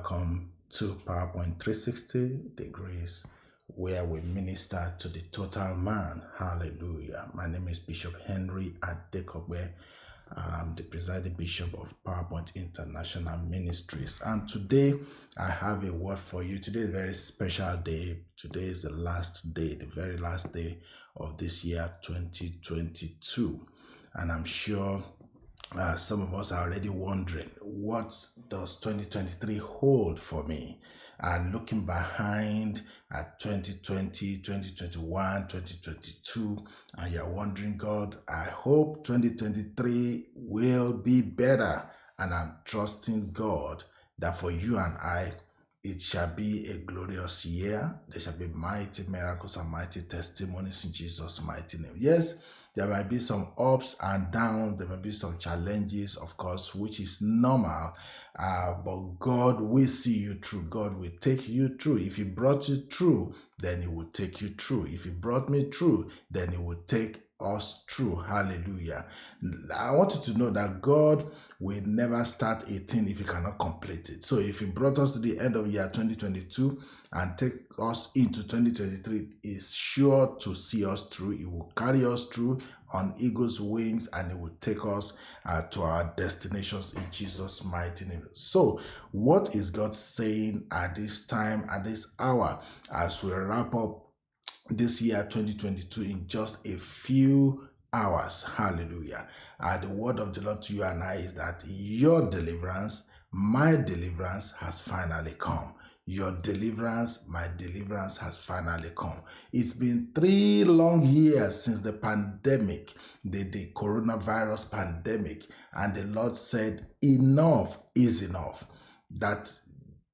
Welcome to PowerPoint 360 degrees where we minister to the total man. Hallelujah. My name is Bishop Henry Adekobe. I'm the presiding bishop of PowerPoint International Ministries. And today I have a word for you. Today is a very special day. Today is the last day, the very last day of this year 2022. And I'm sure uh, some of us are already wondering what does 2023 hold for me? And looking behind at 2020 2021 2022 and you're wondering god i hope 2023 will be better. And i'm trusting god that for you and i it shall be a glorious year. There shall be mighty miracles and mighty testimonies in jesus mighty name. Yes there might be some ups and downs, there might be some challenges, of course, which is normal. Uh, but God will see you through. God will take you through. If He brought you through, then He will take you through. If He brought me through, then He will take us through. Hallelujah. I want you to know that God will never start a thing if He cannot complete it. So if He brought us to the end of year 2022 and take us into 2023, is sure to see us through. He will carry us through on eagle's wings and it will take us uh, to our destinations in Jesus' mighty name. So, what is God saying at this time, at this hour, as we wrap up this year 2022 in just a few hours. Hallelujah. Uh, the word of the Lord to you and I is that your deliverance, my deliverance has finally come. Your deliverance, my deliverance has finally come. It's been three long years since the pandemic, the, the coronavirus pandemic, and the Lord said, Enough is enough. That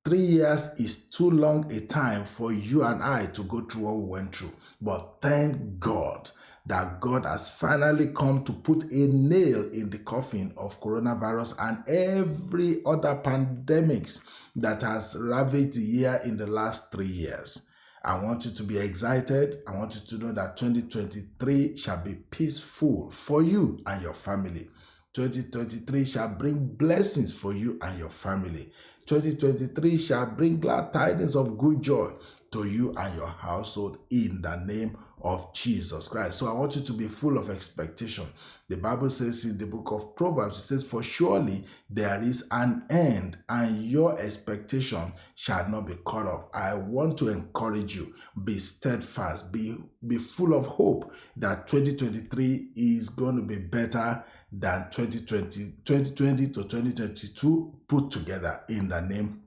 Three years is too long a time for you and I to go through what we went through. But thank God that God has finally come to put a nail in the coffin of coronavirus and every other pandemics that has ravaged the year in the last three years. I want you to be excited. I want you to know that 2023 shall be peaceful for you and your family. 2023 shall bring blessings for you and your family. 2023 shall bring glad tidings of good joy to you and your household in the name of Jesus Christ. So I want you to be full of expectation. The Bible says in the book of Proverbs, it says, For surely there is an end, and your expectation shall not be cut off. I want to encourage you, be steadfast, be, be full of hope that 2023 is going to be better than 2020, 2020 to 2022 put together in the name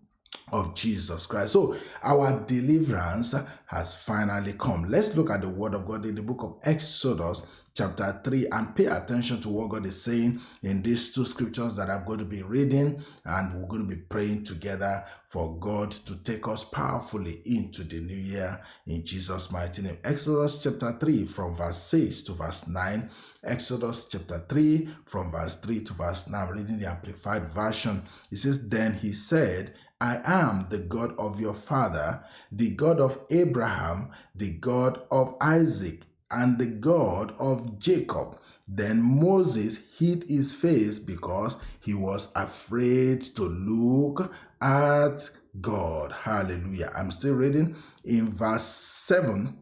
of Jesus Christ. So our deliverance has finally come. Let's look at the word of God in the book of Exodus chapter 3 and pay attention to what God is saying in these two scriptures that I'm going to be reading and we're going to be praying together for God to take us powerfully into the new year in Jesus mighty name. Exodus chapter 3 from verse 6 to verse 9. Exodus chapter 3 from verse 3 to verse 9. I'm reading the amplified version. It says then he said I am the God of your father, the God of Abraham, the God of Isaac and the God of Jacob. Then Moses hid his face because he was afraid to look at God. Hallelujah. I'm still reading in verse 7.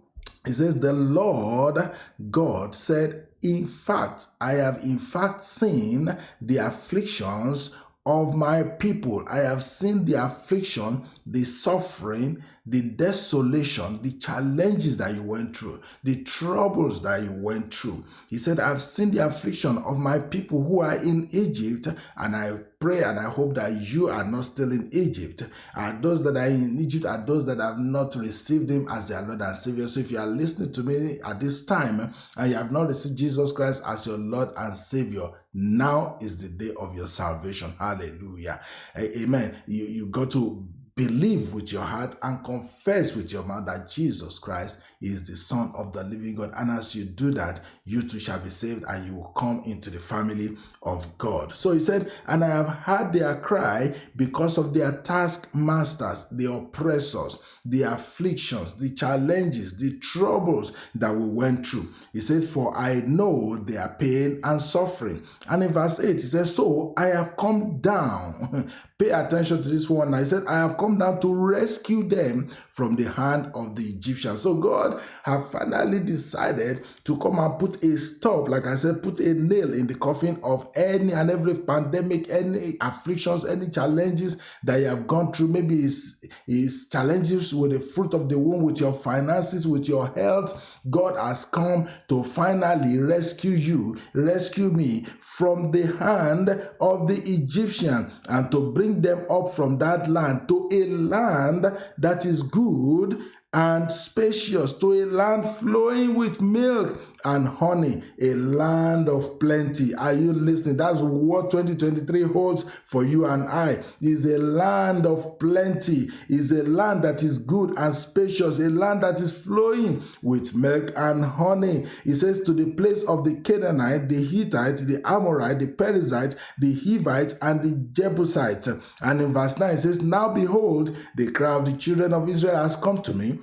It says, The Lord God said, In fact, I have in fact seen the afflictions of my people. I have seen the affliction, the suffering, the desolation, the challenges that you went through, the troubles that you went through. He said, I've seen the affliction of my people who are in Egypt, and I pray and I hope that you are not still in Egypt. And those that are in Egypt are those that have not received Him as their Lord and Savior. So if you are listening to me at this time and you have not received Jesus Christ as your Lord and Savior, now is the day of your salvation. Hallelujah. Amen. You, you got to believe with your heart and confess with your mouth that Jesus Christ is the Son of the living God. And as you do that, you too shall be saved and you will come into the family of God. So he said, And I have heard their cry because of their taskmasters, the oppressors, the afflictions, the challenges, the troubles that we went through. He says, For I know their pain and suffering. And in verse 8, he says, So I have come down Pay attention to this one. I said, I have come down to rescue them from the hand of the Egyptians. So God have finally decided to come and put a stop, like I said, put a nail in the coffin of any and every pandemic, any afflictions, any challenges that you have gone through. Maybe it's, it's challenges with the fruit of the womb, with your finances, with your health. God has come to finally rescue you, rescue me from the hand of the Egyptian and to bring them up from that land to a land that is good and spacious, to a land flowing with milk and honey, a land of plenty. Are you listening? That's what 2023 holds for you and I. Is a land of plenty, is a land that is good and spacious, a land that is flowing with milk and honey. He says to the place of the Canaanite, the Hittite, the Amorite, the Perizzite, the Hivite, and the Jebusite. And in verse 9 it says, Now behold, the cry of the children of Israel has come to me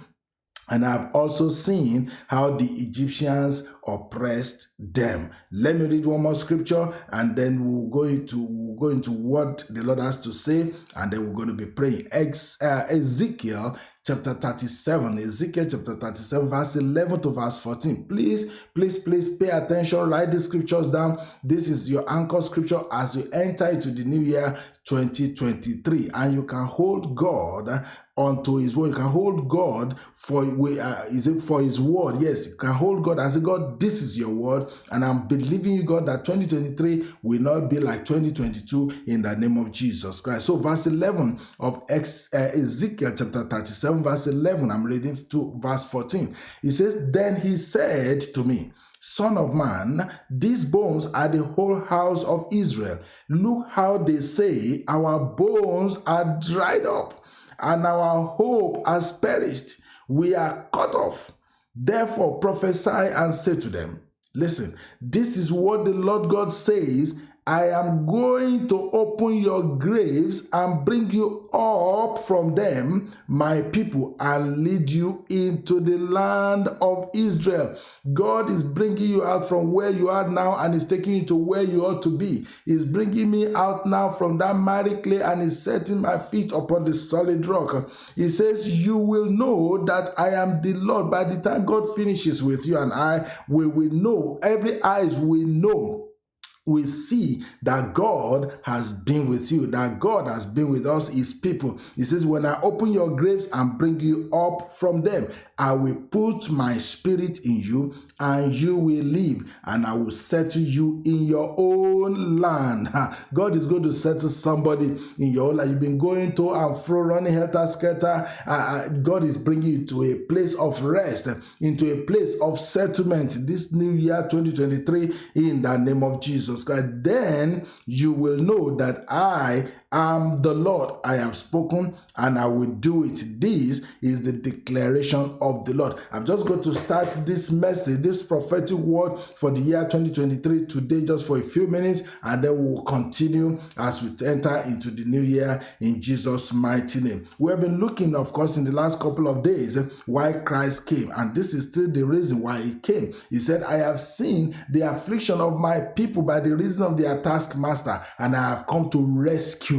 and I've also seen how the Egyptians oppressed them. Let me read one more scripture and then we'll go into we'll go into what the Lord has to say and then we're going to be praying. Ex, uh, Ezekiel chapter 37 ezekiel chapter 37 verse 11 to verse 14 please please please pay attention write the scriptures down this is your anchor scripture as you enter into the new year 2023 and you can hold god unto his word. You can hold God for uh, is it for his word? Yes, you can hold God and say, God, this is your word, and I'm believing you, God, that 2023 will not be like 2022 in the name of Jesus Christ. So, verse 11 of uh, Ezekiel chapter 37, verse 11, I'm reading to verse 14. He says, Then he said to me, Son of man, these bones are the whole house of Israel. Look how they say, Our bones are dried up and our hope has perished. We are cut off. Therefore prophesy and say to them, Listen, this is what the Lord God says I am going to open your graves and bring you up from them, my people, and lead you into the land of Israel. God is bringing you out from where you are now and is taking you to where you ought to be. He's bringing me out now from that miry clay and is setting my feet upon the solid rock. He says, You will know that I am the Lord. By the time God finishes with you and I, we will know, every eyes will know we see that God has been with you, that God has been with us, his people. He says, When I open your graves and bring you up from them, I will put my spirit in you, and you will live, and I will settle you in your own land. God is going to settle somebody in your life. You've been going to and fro, running helter skelter. Uh, God is bringing you to a place of rest, into a place of settlement this new year 2023 in the name of Jesus Christ. Then you will know that I am the Lord, I have spoken and I will do it. This is the declaration of the Lord. I'm just going to start this message, this prophetic word for the year 2023 today, just for a few minutes, and then we'll continue as we enter into the new year in Jesus' mighty name. We have been looking, of course, in the last couple of days why Christ came, and this is still the reason why he came. He said, I have seen the affliction of my people by the reason of their taskmaster, and I have come to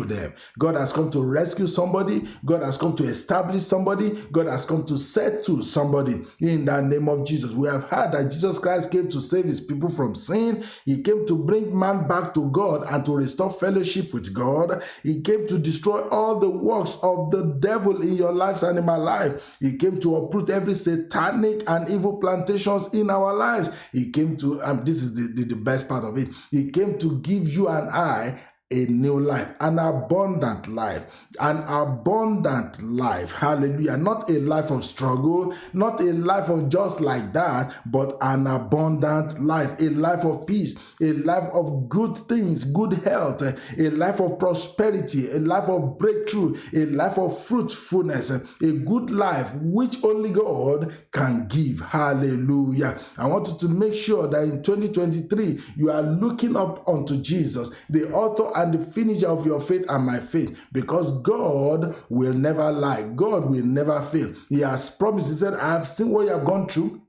rescue them. God has come to rescue somebody. God has come to establish somebody. God has come to settle somebody in the name of Jesus. We have heard that Jesus Christ came to save his people from sin. He came to bring man back to God and to restore fellowship with God. He came to destroy all the works of the devil in your lives and in my life. He came to uproot every satanic and evil plantations in our lives. He came to, and this is the, the, the best part of it, he came to give you and I a new life, an abundant life, an abundant life. Hallelujah. Not a life of struggle, not a life of just like that, but an abundant life, a life of peace, a life of good things, good health, a life of prosperity, a life of breakthrough, a life of fruitfulness, a good life which only God can give. Hallelujah. I want you to make sure that in 2023 you are looking up unto Jesus, the author and the finisher of your faith and my faith, because God will never lie. God will never fail. He has promised, He said, I have seen what you have gone through.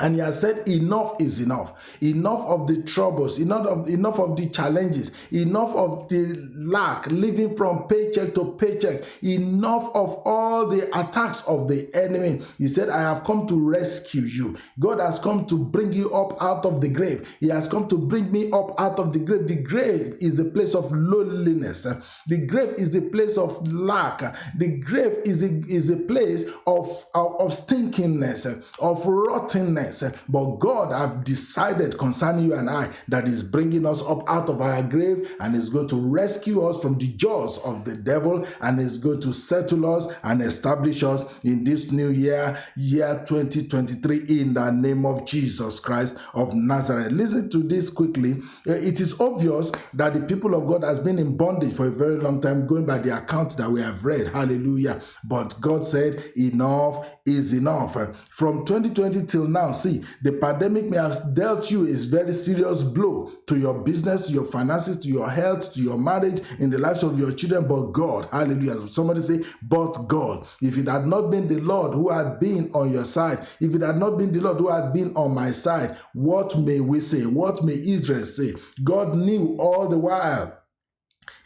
And he has said, enough is enough. Enough of the troubles, enough of, enough of the challenges, enough of the lack, living from paycheck to paycheck, enough of all the attacks of the enemy. He said, I have come to rescue you. God has come to bring you up out of the grave. He has come to bring me up out of the grave. The grave is the place of loneliness. The grave is the place of lack. The grave is a, is a place of, of, of stinkingness, of rottenness but God have decided concerning you and I that is bringing us up out of our grave and is going to rescue us from the jaws of the devil and is going to settle us and establish us in this new year, year 2023, in the name of Jesus Christ of Nazareth. Listen to this quickly. Uh, it is obvious that the people of God has been in bondage for a very long time, going by the account that we have read. Hallelujah. But God said, enough is enough. From 2020 till now, see, the pandemic may have dealt you a very serious blow to your business, to your finances, to your health, to your marriage, in the lives of your children. But God, hallelujah. Somebody say, but God. If it had not been the Lord who had been on your side, if it had not been the Lord who had been on my side, what may we say? What may Israel say? God knew all the while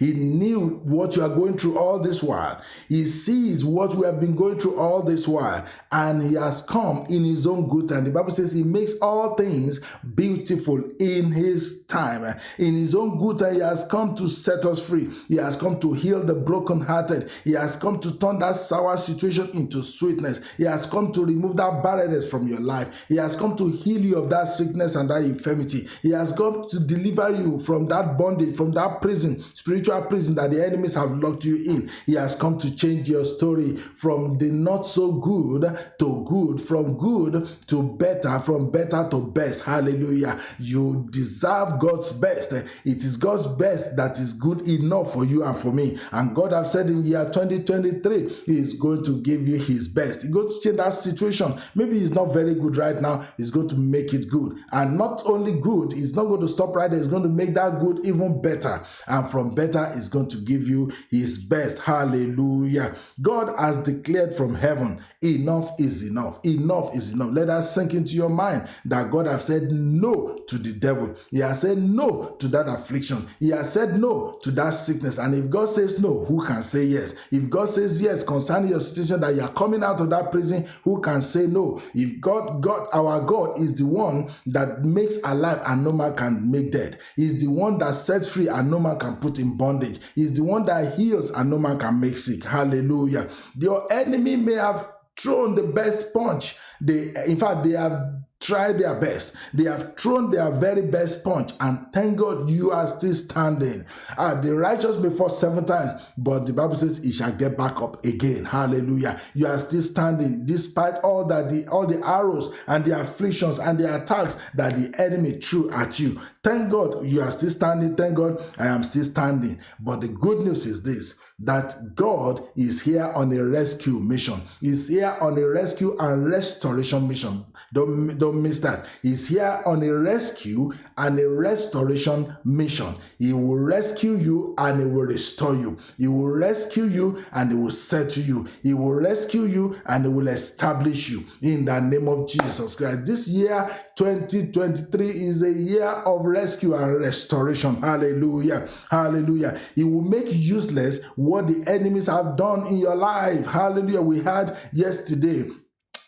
he knew what you are going through all this while. He sees what we have been going through all this while, and He has come in His own good time. The Bible says He makes all things beautiful in His time. In His own good time, He has come to set us free. He has come to heal the brokenhearted. He has come to turn that sour situation into sweetness. He has come to remove that barrenness from your life. He has come to heal you of that sickness and that infirmity. He has come to deliver you from that bondage, from that prison, spiritual spiritual prison that the enemies have locked you in. He has come to change your story from the not so good to good, from good to better, from better to best. Hallelujah. You deserve God's best. It is God's best that is good enough for you and for me. And God have said in year 2023, He is going to give you His best. He's going to change that situation. Maybe it's not very good right now. He's going to make it good. And not only good, He's not going to stop right there. He's going to make that good even better. And from better is going to give you his best. Hallelujah. God has declared from heaven, enough is enough. Enough is enough. Let us sink into your mind that God has said no to the devil. He has said no to that affliction. He has said no to that sickness. And if God says no, who can say yes? If God says yes concerning your situation that you are coming out of that prison, who can say no? If God, God, our God is the one that makes alive and no man can make dead. He's the one that sets free and no man can put in bondage. He's the one that heals and no man can make sick. Hallelujah. Your enemy may have thrown the best punch. They, in fact, they have tried their best. They have thrown their very best punch, and thank God you are still standing. Uh, the righteous fall seven times, but the Bible says he shall get back up again. Hallelujah. You are still standing despite all that the all the arrows and the afflictions and the attacks that the enemy threw at you. Thank God you are still standing. Thank God I am still standing. But the good news is this that God is here on a rescue mission. He's here on a rescue and restoration mission. Don't, don't miss that. He's here on a rescue and a restoration mission. He will rescue you and he will restore you. He will rescue you and he will settle you. He will rescue you and he will establish you in the name of Jesus Christ. This year, 2023, is a year of rescue and restoration. Hallelujah. Hallelujah. He will make useless what the enemies have done in your life. Hallelujah. We had yesterday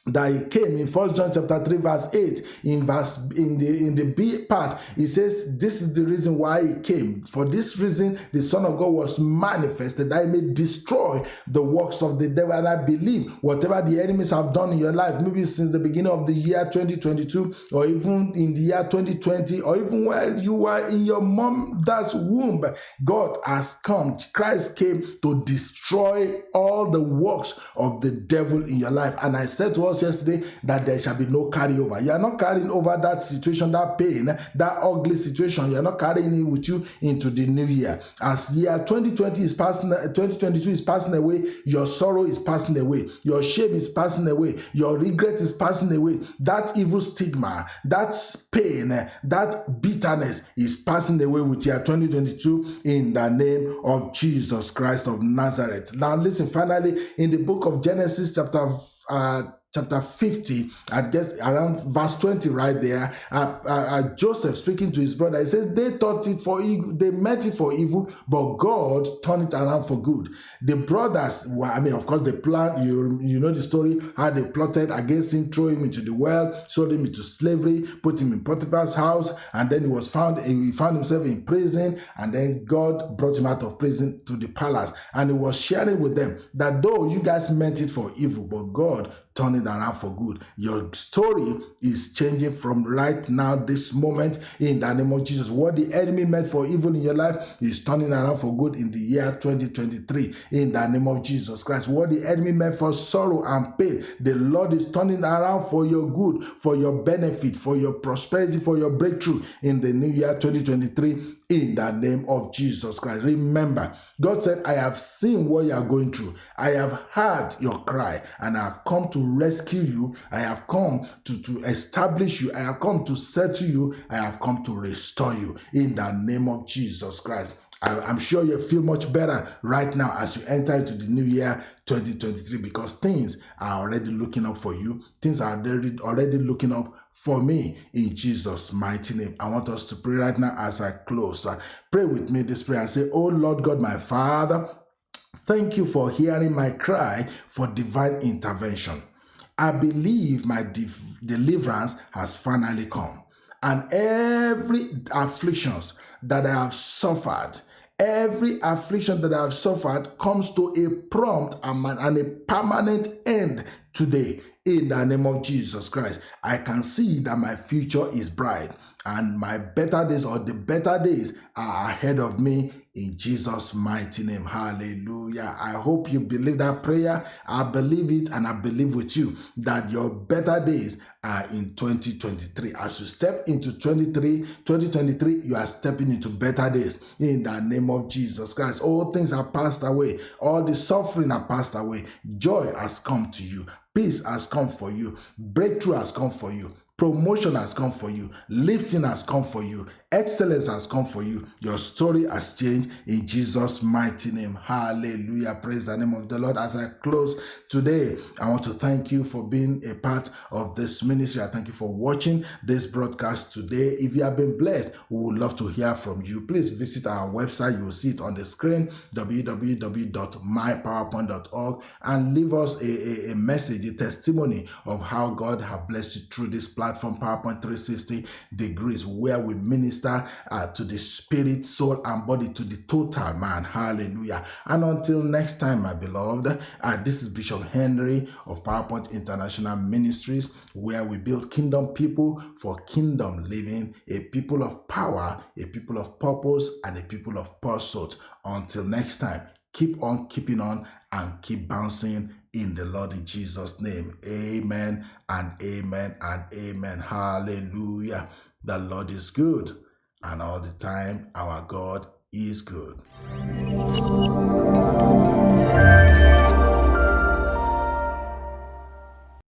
that he came in first john chapter 3 verse 8 in verse in the in the b part he says this is the reason why he came. For this reason the son of god was manifested that he may destroy the works of the devil. And i believe whatever the enemies have done in your life maybe since the beginning of the year 2022 or even in the year 2020 or even while you were in your mom's womb god has come. Christ came to destroy all the works of the devil in your life and i said to us yesterday that there shall be no carryover. You are not carrying over that situation, that pain, that ugly situation. You are not carrying it with you into the new year. As year 2020 is passing, uh, 2022 is passing away, your sorrow is passing away, your shame is passing away, your regret is passing away. That evil stigma, that pain, that bitterness is passing away with year 2022 in the name of Jesus Christ of Nazareth. Now, listen, finally, in the book of Genesis, chapter uh, chapter 50, I guess around verse 20, right there, uh, uh, uh, Joseph speaking to his brother, he says, They thought it for evil, they meant it for evil, but God turned it around for good. The brothers, well, I mean, of course, they planned, you, know the story, how they plotted against him, throw him into the well, sold him into slavery, put him in Potiphar's house, and then he was found, he found himself in prison, and then God brought him out of prison to the palace. And he was sharing with them that though you guys meant it for evil, but God turn it around for good. Your story is changing from right now, this moment, in the name of Jesus. What the enemy meant for evil in your life is turning around for good in the year 2023, in the name of Jesus Christ. What the enemy meant for sorrow and pain, the Lord is turning around for your good, for your benefit, for your prosperity, for your breakthrough in the new year 2023, in the name of Jesus Christ. Remember, God said, I have seen what you are going through, I have heard your cry, and I have come to rescue you. I have come to, to establish you. I have come to settle you. I have come to restore you in the name of Jesus Christ. I, am sure you feel much better right now as you enter into the new year 2023 because things are already looking up for you. Things are already, already looking up for me in Jesus' mighty name. I want us to pray right now as I close. Uh, pray with me this prayer and say, Oh Lord God, my Father, thank you for hearing my cry for divine intervention. I believe my deliverance has finally come. And every afflictions that I have suffered, every affliction that I have suffered comes to a prompt and a permanent end today in the name of Jesus Christ. I can see that my future is bright and my better days or the better days are ahead of me in Jesus' mighty name. Hallelujah. I hope you believe that prayer. I believe it and I believe with you that your better days are in 2023. As you step into 23, 2023, you are stepping into better days in the name of Jesus Christ. All things are passed away, all the suffering are passed away. Joy has come to you, peace has come for you, breakthrough has come for you. Promotion has come for you. Lifting has come for you. Excellence has come for you. Your story has changed in Jesus' mighty name. Hallelujah. Praise the name of the Lord. As I close today, I want to thank you for being a part of this ministry. I thank you for watching this broadcast today. If you have been blessed, we would love to hear from you. Please visit our website. You will see it on the screen www.mypowerpoint.org and leave us a, a, a message, a testimony of how God has blessed you through this platform, PowerPoint 360 degrees, where we minister minister uh, to the spirit, soul, and body, to the total man. Hallelujah. And until next time, my beloved, uh, this is Bishop Henry of PowerPoint International Ministries, where we build kingdom people for kingdom living, a people of power, a people of purpose, and a people of pursuit. Until next time, keep on keeping on and keep bouncing in the Lord in Jesus' name. Amen and amen and amen. Hallelujah. The Lord is good and all the time our God is good.